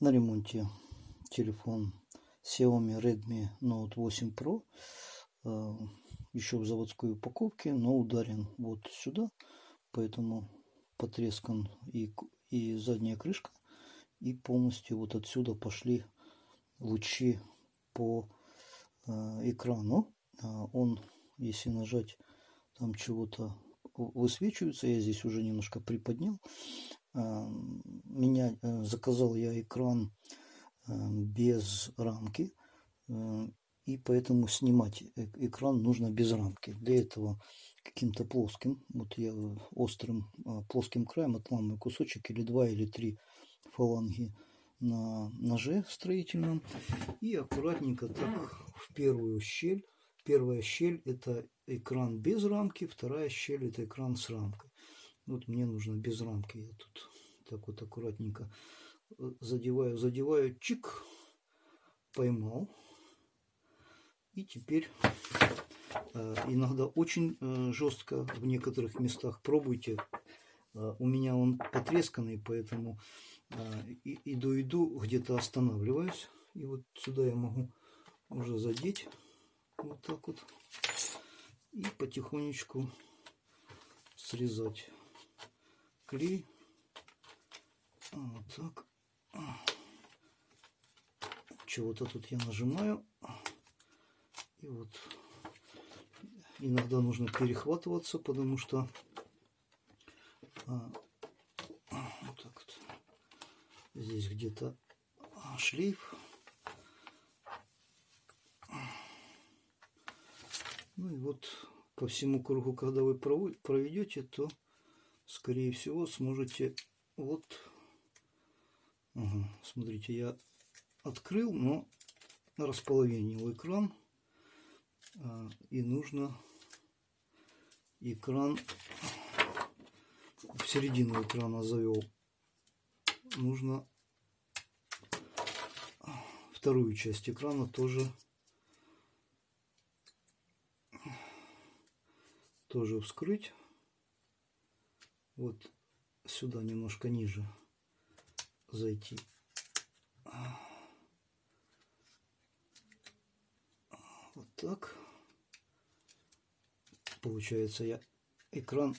На ремонте телефон Xiaomi Redmi Note 8 Pro. Э, Еще в заводской упаковке, но ударен вот сюда. Поэтому потрескан и, и задняя крышка. И полностью вот отсюда пошли лучи по э, экрану. А он, если нажать, там чего-то высвечивается. Я здесь уже немножко приподнял. А, меня э, заказал я экран э, без рамки э, и поэтому снимать экран нужно без рамки. Для этого каким-то плоским вот я острым плоским краем отламываю кусочек или два или три фаланги на ноже строительном и аккуратненько так в первую щель. Первая щель это экран без рамки вторая щель это экран с рамкой вот мне нужно без рамки. Я тут так вот аккуратненько э, задеваю, задеваю, чик, поймал. И теперь э, иногда очень э, жестко в некоторых местах пробуйте. У меня он потресканный, поэтому иду-иду, где-то останавливаюсь. И вот сюда я могу уже задеть. Вот так вот. И потихонечку срезать клей. Вот так. Чего-то тут я нажимаю. И вот иногда нужно перехватываться, потому что а, вот так вот здесь где-то шлейф. Ну и вот по всему кругу, когда вы проведете, то скорее всего, сможете вот, ага, смотрите, я открыл, но располовинил экран, а, и нужно экран в середину экрана завел. Нужно вторую часть экрана тоже тоже вскрыть вот сюда немножко ниже зайти. Вот так. Получается, я экран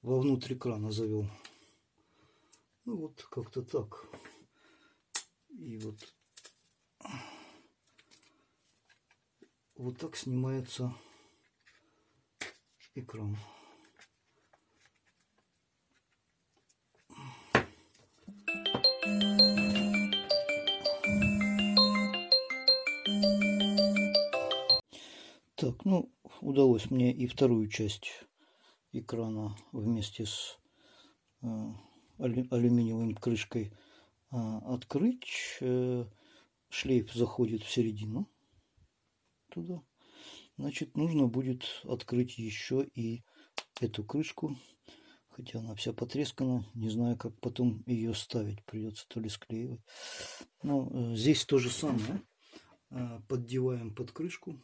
вовнутрь экрана завел. Ну вот как-то так. И вот вот так снимается экран. Так, ну, удалось мне и вторую часть экрана вместе с э, алюминиевой крышкой э, открыть. Э, шлейф заходит в середину туда. Значит, нужно будет открыть еще и эту крышку. Хотя она вся потрескана. Не знаю, как потом ее ставить. Придется то ли склеивать. Но э, здесь то же самое. Э, поддеваем под крышку.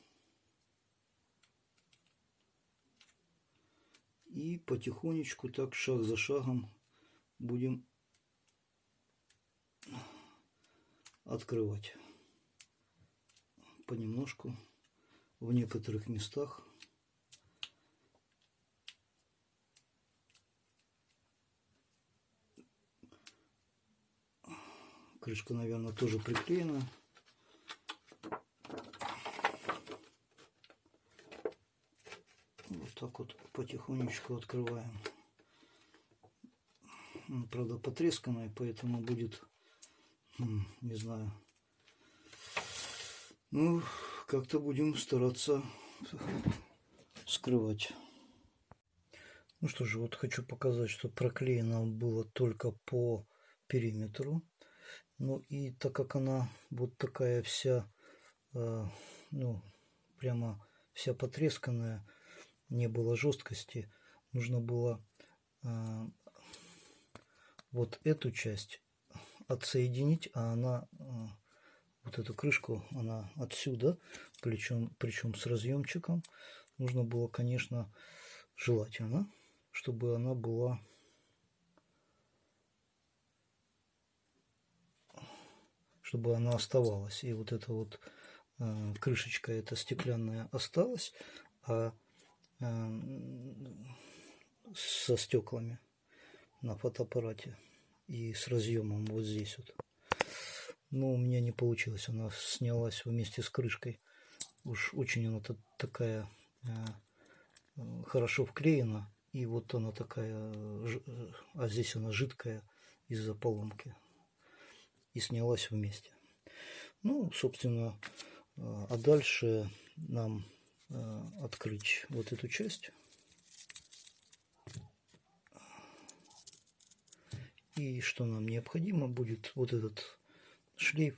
И потихонечку, так шаг за шагом, будем открывать понемножку в некоторых местах. Крышка, наверное, тоже приклеена. Так вот потихонечку открываем. Правда, потресканная, поэтому будет, не знаю. Ну, как-то будем стараться скрывать. Ну что же, вот хочу показать, что проклеено было только по периметру. Ну и так как она вот такая вся, э, ну, прямо вся потресканная, не было жесткости, нужно было э, вот эту часть отсоединить, а она, э, вот эту крышку, она отсюда, причем, причем с разъемчиком. Нужно было, конечно, желательно, чтобы она была чтобы она оставалась. И вот эта вот э, крышечка эта стеклянная осталась, а со стеклами на фотоаппарате и с разъемом вот здесь вот. Но у меня не получилось, она снялась вместе с крышкой. Уж очень она такая э, хорошо вклеена. И вот она такая, а здесь она жидкая из-за поломки. И снялась вместе. Ну, собственно, а дальше нам открыть вот эту часть. И что нам необходимо будет, вот этот шлейф.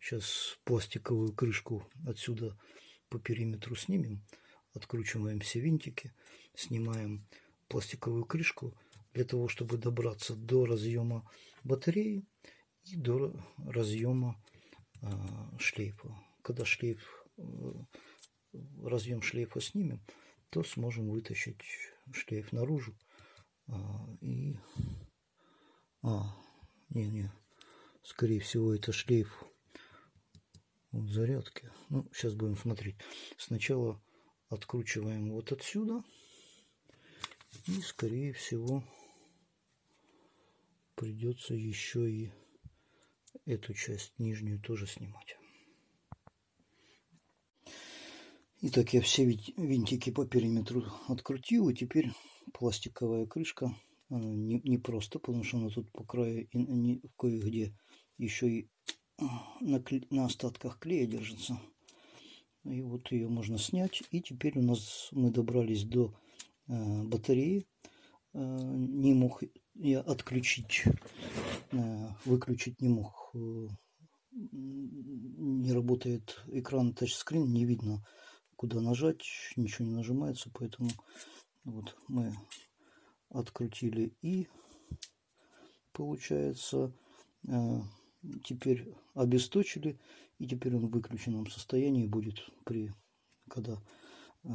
Сейчас пластиковую крышку отсюда по периметру снимем. Откручиваем все винтики, снимаем пластиковую крышку для того, чтобы добраться до разъема батареи и до разъема э, шлейфа. Когда шлейф, э, разъем шлейфа снимем, то сможем вытащить шлейф наружу э, и а, не-не. Скорее всего, это шлейф вот зарядки. Ну, сейчас будем смотреть. Сначала откручиваем вот отсюда. И, скорее всего, придется еще и эту часть нижнюю тоже снимать. Итак, я все винтики по периметру открутил. И теперь пластиковая крышка не, не просто, потому что она тут по краю и кое-где еще и на, на остатках клея держится. И вот ее можно снять. И теперь у нас мы добрались до э, батареи. Э, не мог я отключить, э, выключить не мог. Э, не работает экран тачскрин, не видно куда нажать, ничего не нажимается, поэтому вот мы открутили и получается э, теперь обесточили и теперь он в выключенном состоянии будет при когда э,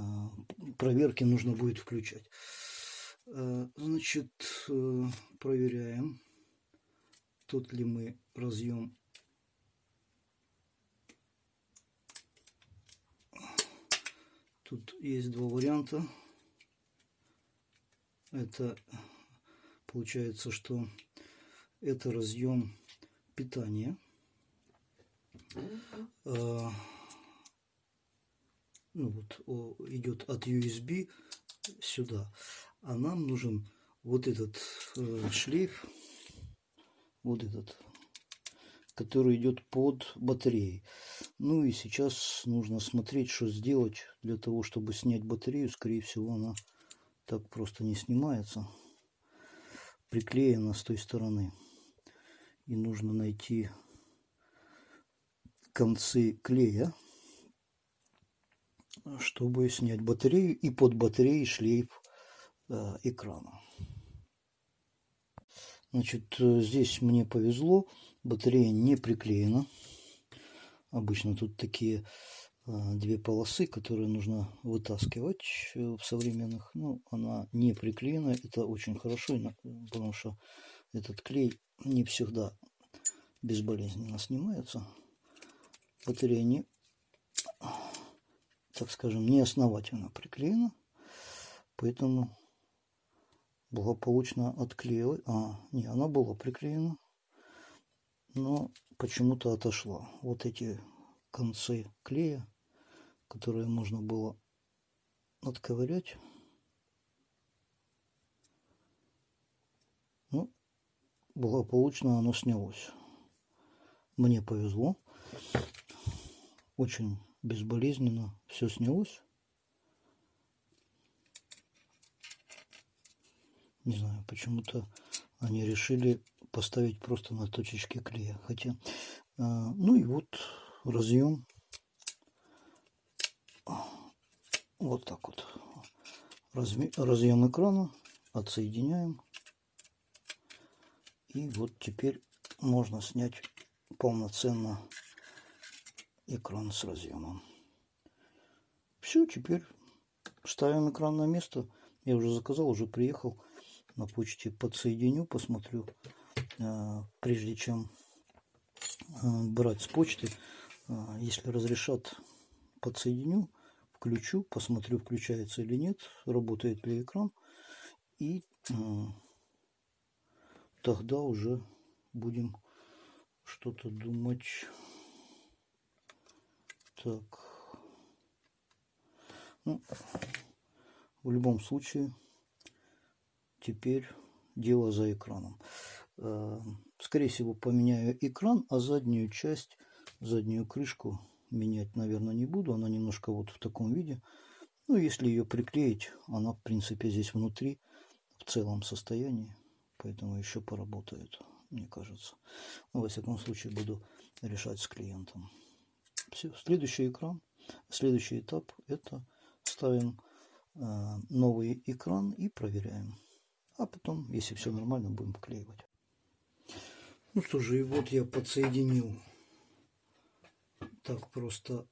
проверке нужно будет включать. Э, значит проверяем тот ли мы разъем тут есть два варианта это получается, что это разъем питания. А, ну вот идет от USB сюда. А нам нужен вот этот э, шлейф, вот этот, который идет под батареей. Ну и сейчас нужно смотреть, что сделать для того, чтобы снять батарею. Скорее всего, она так просто не снимается приклеена с той стороны и нужно найти концы клея чтобы снять батарею и под батареей шлейф э, экрана значит здесь мне повезло батарея не приклеена обычно тут такие а, две полосы, которые нужно вытаскивать э, в современных. Ну, она не приклеена, это очень хорошо, потому что этот клей не всегда безболезненно снимается. Батарея не, так скажем, не основательно приклеена, поэтому благополучно отклеила. А, не, она была приклеена, но почему-то отошла. Вот эти концы клея которые можно было отковырять. Ну, благополучно оно снялось. Мне повезло. Очень безболезненно все снялось. Не знаю, почему-то они решили поставить просто на точечке клея. Хотя, а, ну и вот разъем. Вот так вот. Разъем экрана отсоединяем. И вот теперь можно снять полноценно экран с разъемом. Все теперь ставим экран на место. Я уже заказал уже приехал. На почте подсоединю посмотрю прежде чем брать с почты. Если разрешат, подсоединю, включу, посмотрю, включается или нет, работает ли экран. И тогда уже будем что-то думать. Так. Ну, в любом случае, теперь дело за экраном. Э, скорее всего, поменяю экран, а заднюю часть, заднюю крышку менять, наверное, не буду. Она немножко вот в таком виде. Ну, если ее приклеить, она, в принципе, здесь внутри в целом состоянии. Поэтому еще поработает, мне кажется. Но, во всяком случае, буду решать с клиентом. Все. Следующий экран, следующий этап – это ставим э, новый экран и проверяем. А потом, если все нормально, будем вклеивать. Ну что же, и вот я подсоединил так просто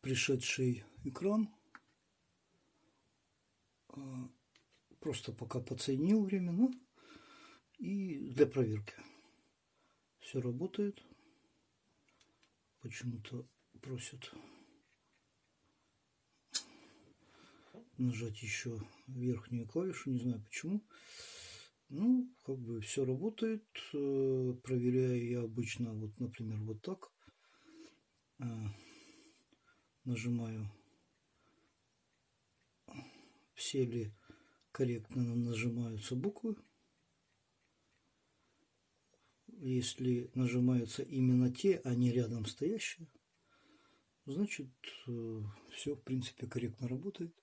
пришедший экран. А, просто пока подсоединил временно. И для проверки. Все работает. Почему-то просят нажать еще верхнюю клавишу. Не знаю почему. Ну, как бы все работает. Э, проверяю я обычно, вот, например, вот так. Э, нажимаю, все ли корректно нажимаются буквы. Если нажимаются именно те, а не рядом стоящие, значит, э, все, в принципе, корректно работает.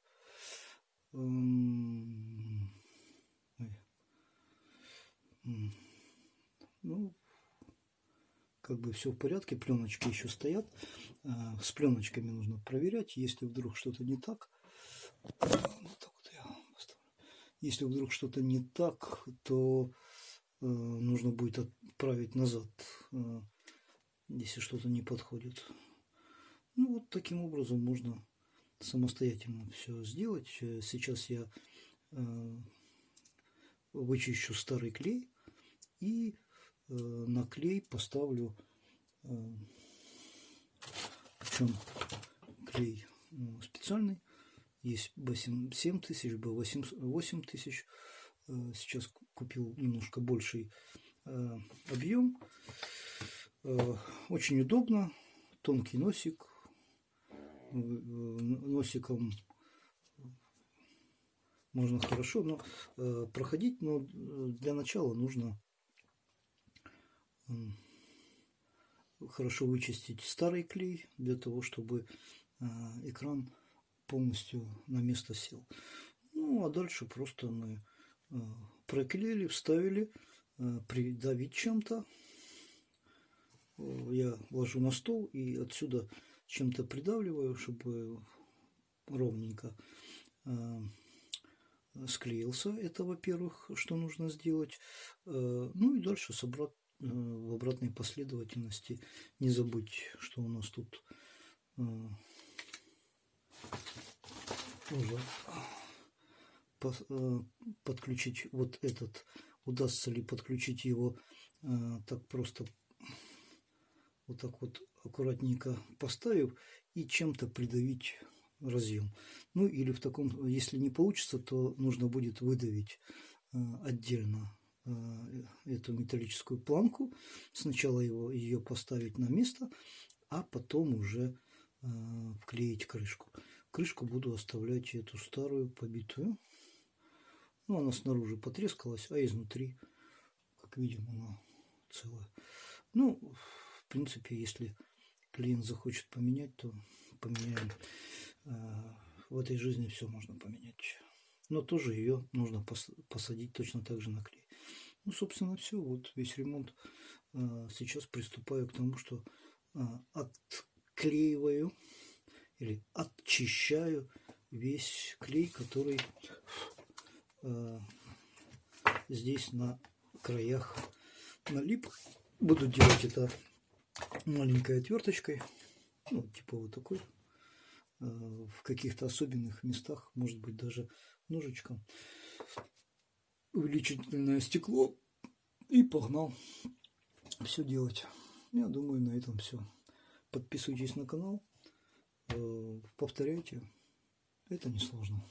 Ну, как бы все в порядке, пленочки еще стоят. А, с пленочками нужно проверять, если вдруг что-то не так. если вдруг что-то не так, то э, нужно будет отправить назад, э, если что-то не подходит. Ну вот таким образом можно самостоятельно все сделать. Сейчас я э, вычищу старый клей и э, на клей поставлю э, причем клей? Ну, специальный. Есть B7 тысяч B8 8 тысяч. Э, сейчас купил немножко больший э, объем. Э, очень удобно. Тонкий носик. Э, носиком можно хорошо но э, проходить но э, для начала нужно хорошо вычистить старый клей для того, чтобы а, экран полностью на место сел. Ну, а дальше просто мы а, проклеили, вставили, а, придавить чем-то. Я ложу на стол и отсюда чем-то придавливаю, чтобы ровненько склеился. Это, во-первых, что нужно сделать. Ну и дальше собрать Э, в обратной последовательности. Не забудь, что у нас тут э, нужно э, подключить вот этот. Удастся ли подключить его так просто вот так вот аккуратненько поставив и чем-то придавить разъем. Ну или в таком, если не получится, то нужно будет выдавить отдельно Э, эту металлическую планку. Сначала его, ее поставить на место, а потом уже э, вклеить крышку. Крышку буду оставлять эту старую побитую. Ну, она снаружи потрескалась, а изнутри, как видим, она целая. Ну, в принципе, если клиент захочет поменять, то поменяем. Э, в этой жизни все можно поменять. Но тоже ее нужно посадить точно так же на клей. Ну, собственно, все. Вот весь ремонт. А, сейчас приступаю к тому, что а, отклеиваю или очищаю весь клей, который а, здесь на краях налип. Буду делать это маленькой отверточкой, ну, типа вот такой. В каких-то особенных местах, может быть, даже ножичком увеличительное стекло и погнал все делать. Я думаю, на этом все. Подписывайтесь на канал, э, повторяйте. Это несложно.